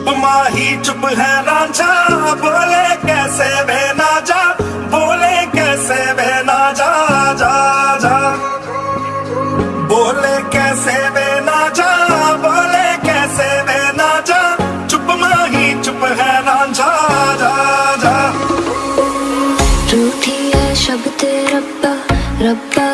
चुप माही, चुप है राजा बोले कैसे बहना जा, बोले कैसे बहना जा जा जा। बोले कैसे बहना जा, बोले कैसे बहना जा। चुप माही, चुप है राजा जा जा रूठी है शब्द रब्बा रब्बा